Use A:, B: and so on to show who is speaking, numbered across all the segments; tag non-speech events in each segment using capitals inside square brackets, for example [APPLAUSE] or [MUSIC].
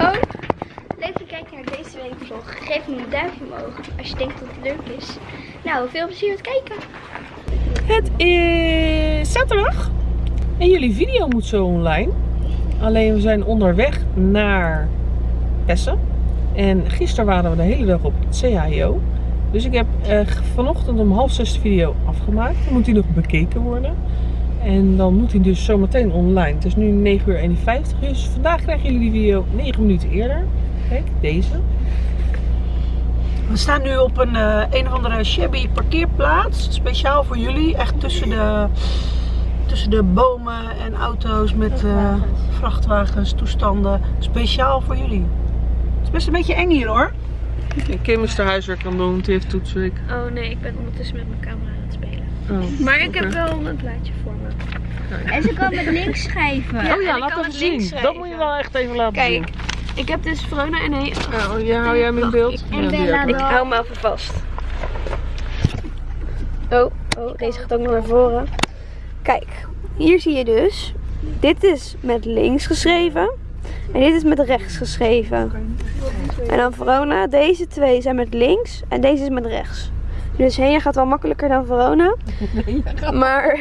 A: Oh, leuk dat je kijkt naar deze week vlog. Geef me een duimpje omhoog als je denkt dat het leuk is. Nou, veel plezier met kijken.
B: Het is zaterdag en jullie video moet zo online. Alleen we zijn onderweg naar Essen. En gisteren waren we de hele dag op het CHIO. Dus ik heb eh, vanochtend om half zes de video afgemaakt. Dan moet die nog bekeken worden. En dan moet hij dus zometeen online. Het is nu 9 uur 51. Dus vandaag krijgen jullie die video 9 minuten eerder. Kijk, deze. We staan nu op een, eh, een of andere shabby parkeerplaats. Speciaal voor jullie. Echt tussen de, tussen de bomen en auto's met eh, vrachtwagens, toestanden. Speciaal voor jullie. Het is best een beetje eng hier hoor. Kim is haar huiswerk aan het doen, want die heeft toetsweek.
A: Oh nee, ik ben ondertussen met mijn camera aan het spelen.
B: Oh.
A: Maar ik heb wel een plaatje voor me.
C: En ze kan met links schrijven.
B: oh ja,
A: en ik
B: laat even zien. Dat moet je wel echt even laten
A: Kijk,
B: zien.
A: ik heb dus Verona en nee.
B: Oh, ja, hou jij hem in beeld?
C: En
B: Ja,
C: Bella.
B: Ik
A: hou me even vast. Oh, oh, deze gaat ook nog naar voren. Kijk, hier zie je dus. Dit is met links geschreven. En dit is met rechts geschreven. En dan Verona, deze twee zijn met links en deze is met rechts. Dus Henia gaat wel makkelijker dan Verona. [LAUGHS] Maar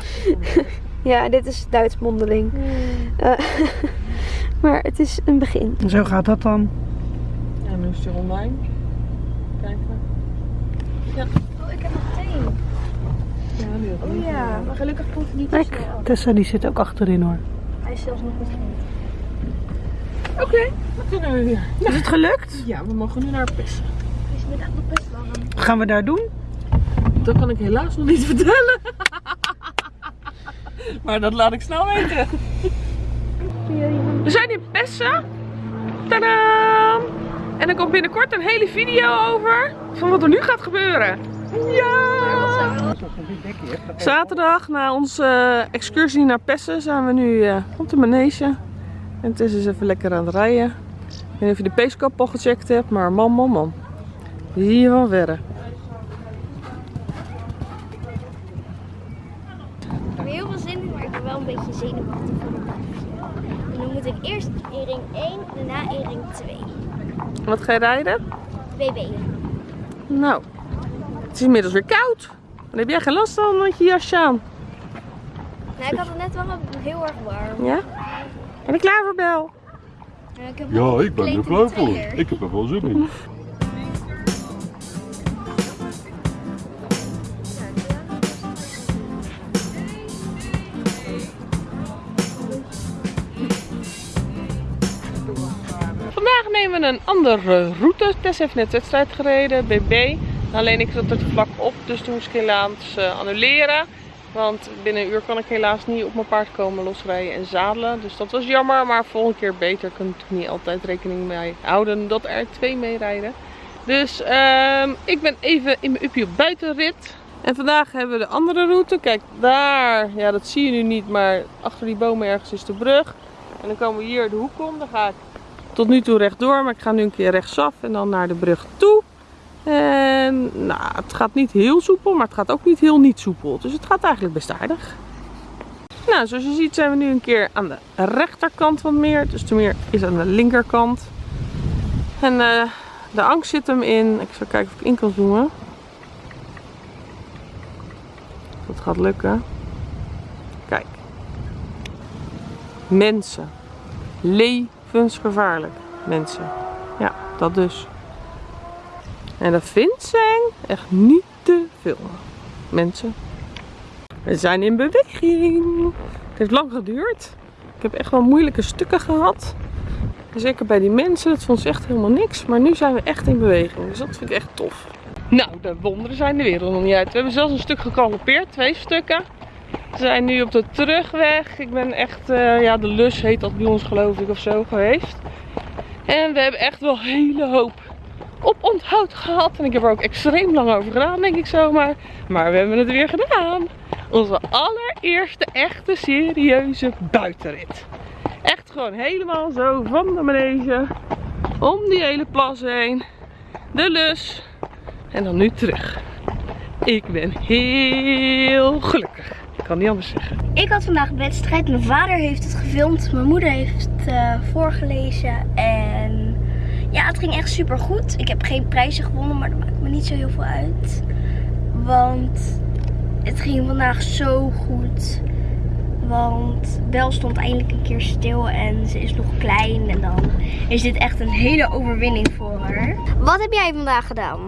A: [LAUGHS] ja, dit is Duits mondeling. Eh, [LAUGHS] maar het is een begin.
D: Zo gaat dat dan.
B: Ja, nu is hij online. Kijken.
A: Oh, ik heb nog thee.
B: Ja, nu ook.
A: Oh ja, maar gelukkig komt het niet te snel.
D: Tessa die zit ook achterin hoor.
A: Hij is zelfs nog niet.
B: Oké, dan kunnen we weer.
D: Is het gelukt?
B: Ja, we mogen nu naar Pessen.
A: Nog best.
D: Wat gaan we daar doen?
B: Dat kan ik helaas nog niet vertellen. maar dat laat ik snel weten. We zijn in Pessen. Tadaa! En er komt binnenkort een hele video over van wat er nu gaat gebeuren. Ja! Zaterdag na onze eh, excursie naar Pessen zijn we nu eh, op de manege. En het is eens even lekker aan het rijden. Ik weet niet of je de peeskap al gecheckt hebt, maar man, man, man. Die zie je van verre.
A: Ik heb heel veel zin in, maar ik ben wel een beetje zenuwachtig voor de En dan moet ik eerst in ring 1 en daarna in ring 2.
B: Wat ga je rijden?
A: BB.
B: Nou, het is inmiddels weer koud. Dan heb jij geen last van met je jasje aan.
A: Nou, ik had het net wel heel erg warm.
B: Ja? En de klaverbel.
A: En ik heb
E: Ja, ik ben er klaar voor. Ik heb er wel zin in. [LAUGHS]
B: Een andere route. Tess heeft net wedstrijd gereden, BB. Alleen ik zat er vlak op, dus toen moest ik helaas eh, annuleren. Want binnen een uur kan ik helaas niet op mijn paard komen losrijden en zadelen. Dus dat was jammer, maar volgende keer beter. Ik kan niet altijd rekening mee houden dat er twee meerijden. Dus ehm, ik ben even in mijn op buitenrit. En vandaag hebben we de andere route. Kijk, daar, ja dat zie je nu niet, maar achter die bomen ergens is de brug. En dan komen we hier de hoek om. Dan ga ik tot nu toe rechtdoor, maar ik ga nu een keer rechtsaf en dan naar de brug toe. En nou, het gaat niet heel soepel, maar het gaat ook niet heel niet soepel. Dus het gaat eigenlijk best aardig. Nou, zoals je ziet zijn we nu een keer aan de rechterkant van het meer. Dus de meer is aan de linkerkant. En eh, de angst zit hem in. Ik zal kijken of ik in kan zoomen. Dat gaat lukken. Kijk. Mensen. Levensgevaarlijk. Mensen. Ja, dat dus. En dat vindt zijn echt niet te veel. Mensen. We zijn in beweging. Het heeft lang geduurd. Ik heb echt wel moeilijke stukken gehad. Zeker bij die mensen, dat vond ze echt helemaal niks. Maar nu zijn we echt in beweging. Dus dat vind ik echt tof. Nou, de wonderen zijn de wereld nog niet uit. We hebben zelfs een stuk gekampeerd, twee stukken. We zijn nu op de terugweg. Ik ben echt, eh, ja, de lus heet dat bij ons geloof ik of zo geweest. En we hebben echt wel een hele hoop op onthoud gehad. En ik heb er ook extreem lang over gedaan, denk ik zomaar. Maar we hebben het weer gedaan. Onze allereerste echte serieuze buitenrit. Echt gewoon helemaal zo van de manege. Om die hele plas heen. De lus. En dan nu terug. Ik ben heel gelukkig. Ik kan niet anders zeggen.
C: Ik had vandaag een wedstrijd. Mijn vader heeft het gefilmd. Mijn moeder heeft het eh, voorgelezen. En ja, het ging echt super goed. Ik heb geen prijzen gewonnen, maar dat maakt me niet zo heel veel uit. Want het ging vandaag zo goed. Want Bel stond eindelijk een keer stil en ze is nog klein. En dan is dit echt een hele overwinning voor haar. Wat heb jij vandaag gedaan?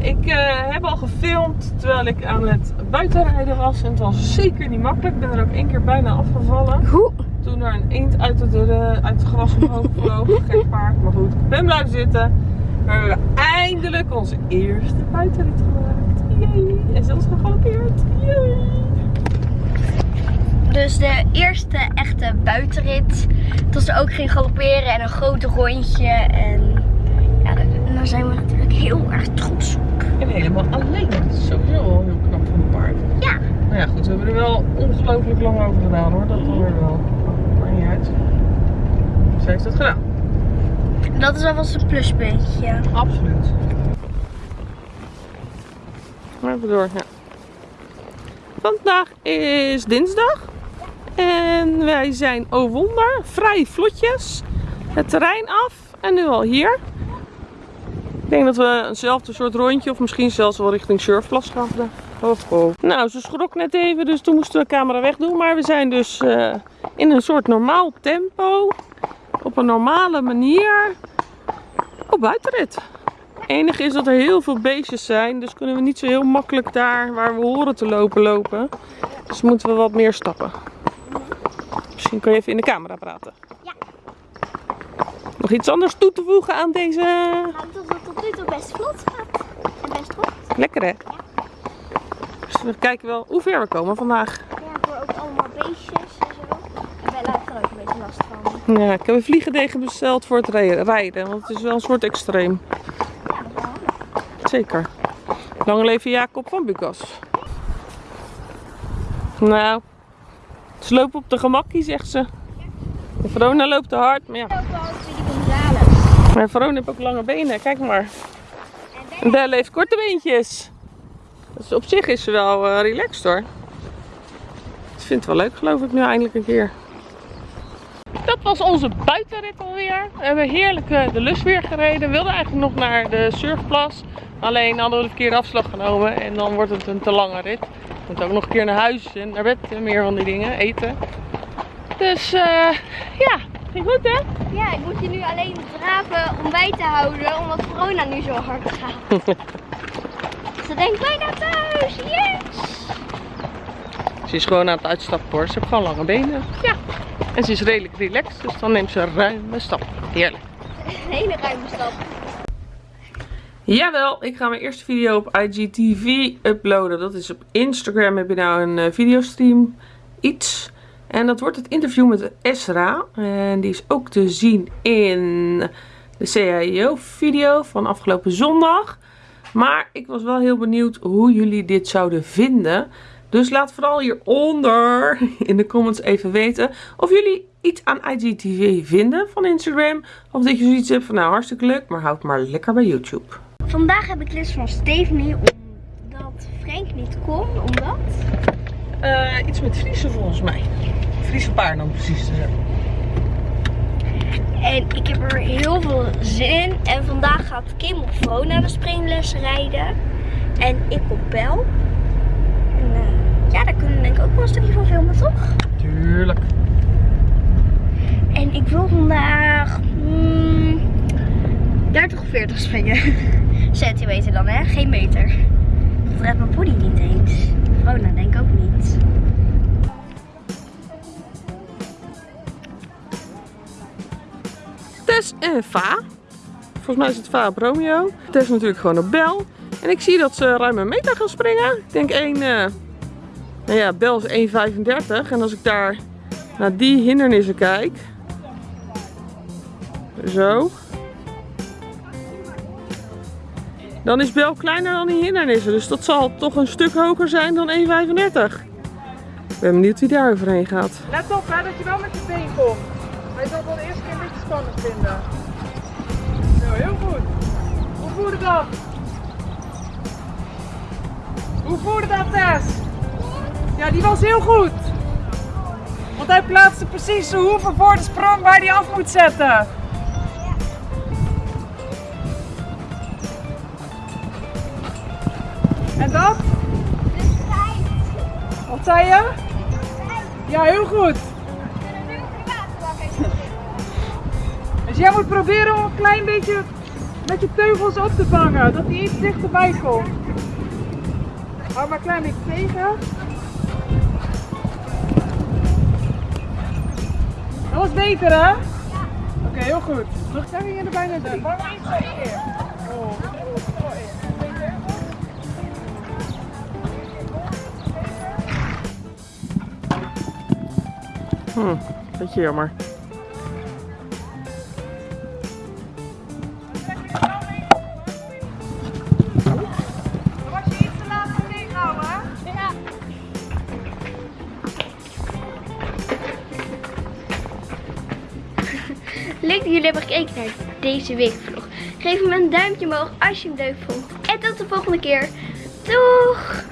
B: Ik eh, heb al gefilmd terwijl ik aan het buitenrijden was. En het was zeker niet makkelijk. Ik ben er ook één keer bijna afgevallen.
A: Hoe?
B: Toen er een eend uit het, eh, uit het gras omhoog [LAUGHS] vloog. Geen paard, maar goed. Ik ben blijven zitten. We hebben eindelijk onze eerste buitenrit gemaakt. Yay. En zelfs gegalopeerd. Yay.
C: Dus de eerste echte buitenrit. Het was er ook geen galopperen en een groot rondje. En daar- zijn we natuurlijk heel erg trots op.
B: En helemaal alleen. Dat is sowieso wel heel knap van een paard.
C: Ja.
B: Maar ja, goed. We hebben er wel ongelooflijk lang over gedaan hoor. Dat weer wel. Maar niet uit. Ze heeft het gedaan.
C: Dat is alvast een pluspuntje.
B: Absoluut. Maar even door, ja. Vandaag is dinsdag. En wij zijn, oh wonder, vrij vlotjes het terrein af. En nu al hier. Ik denk dat we eenzelfde soort rondje of misschien zelfs wel richting Surfplas gaan. vandaag. Oh, oh. Nou, ze schrok net even, dus toen moesten we de camera wegdoen. Maar we zijn dus eh, in een soort normaal tempo. Op een normale manier. Op buitenrit. Het enige is dat er heel veel beestjes zijn. Dus kunnen we niet zo heel makkelijk daar waar we horen te lopen lopen. Dus moeten we wat meer stappen. Misschien kun je even in de camera praten.
C: Ja.
B: Nog iets anders toe te voegen aan deze...
C: Het toe best vlot gaat. En best goed.
B: Lekker hè? Dus we kijken wel hoe ver we komen vandaag.
C: Ja, ik hoor ook allemaal beestjes en zo. En Bella heeft er ook een beetje last van.
B: Ja, ik heb een vliegedegen besteld voor het rij- rijden. Want het is wel een soort extreem.
C: Ja, dat is wel handig.
B: Zeker. Lang leven Jacob van Bukas. Nou, ze lopen op de gemakkie, zegt ze. De Verona loopt te hard, maar ja.
C: Ook wel over die
B: Maar Verona heeft ook lange benen, kijk maar. En Belle heeft korte beentjes. Dus op zich is ze wel eh, relaxed hoor. Ze vindt het wel leuk, geloof ik, nu eindelijk een keer. Dat was onze buitenrit alweer. We hebben heerlijk eh, de lus weer gereden. We wilden eigenlijk nog naar de surfplas. Alleen hadden we de verkeerde afslag genomen. En dan wordt het een te lange rit. We moeten ook nog een keer naar huis en naar bed. en meer van die dingen. Eten. Dus eh, ja, ging goed hè?
C: Ja, ik moet je nu alleen draven om bij te houden, omdat corona nu zo hard gaat. [LAUGHS] Ze denkt bijna thuis, yes!
B: Ze is gewoon aan het uitstappen hoor. Ze heeft gewoon lange benen. Ja. En ze is redelijk relaxed. Dus dan neemt ze ruime stappen. Heerlijk. [LAUGHS]
C: Een hele ruime stap.
B: Jawel, ik ga mijn eerste video op IGTV uploaden. Dat is op Instagram heb je nou een eh, videostream iets. En dat wordt het interview met Esra. En die is ook te zien in de CIO video van afgelopen zondag. Maar ik was wel heel benieuwd hoe jullie dit zouden vinden. Dus laat vooral hieronder in de comments even weten of jullie iets aan IGTV vinden van Instagram. Of dat je zoiets hebt van nou hartstikke leuk, maar houd maar lekker bij YouTube.
C: Vandaag heb ik les van Stephanie, omdat Frank niet kon, omdat...
B: Eh, iets met Friese volgens mij. Friese paarden om precies te zijn.
C: En ik heb er heel veel zin in. En vandaag gaat Kim op Vrona de springles rijden. En ik op Bel. En eh, ja, daar kunnen we denk ik ook wel een stukje van filmen, toch?
B: Tuurlijk.
C: En ik wil vandaag mm, 30 of 40 springen. [LAUGHS] Centimeter dan, hè? Geen meter. Dat redt mijn body niet eens. Vrona denk ik ook niet.
B: En Va. Volgens mij is het Va op Romeo. Tess natuurlijk gewoon op Bel. En ik zie dat ze ruim een meter gaan springen. Ik denk één... eh, nou ja, Bel is 1,35. En als ik daar naar die hindernissen kijk... Zo. Dan is Bel kleiner dan die hindernissen. Dus dat zal toch een stuk hoger zijn dan 1,35. Ik ben benieuwd wie daar overheen gaat.
D: Let op hè, dat je wel met je been komt. Hij zal wel de eerste keer een beetje spannend vinden. Zo, heel goed. Hoe voelde dat? Hoe voelde dat, Tess? Ja, die was heel goed. Want hij plaatste precies zijn hoeven voor de sprong waar hij af moet zetten. En dat? Wat zei je? Ja, heel goed. Jij moet proberen om een klein beetje met je teugels op te vangen, dat hij iets dichterbij komt. Hou maar een klein beetje tegen. Dat was beter hè? Oké, heel goed. Nog zijn we hier er bijna drie. Iets zo in. Oh?
B: Hm, beetje jammer.
C: Jullie hebben gekeken naar deze weekvlog. Geef hem een duimpje omhoog als je hem leuk vond. En tot de volgende keer. Doeg!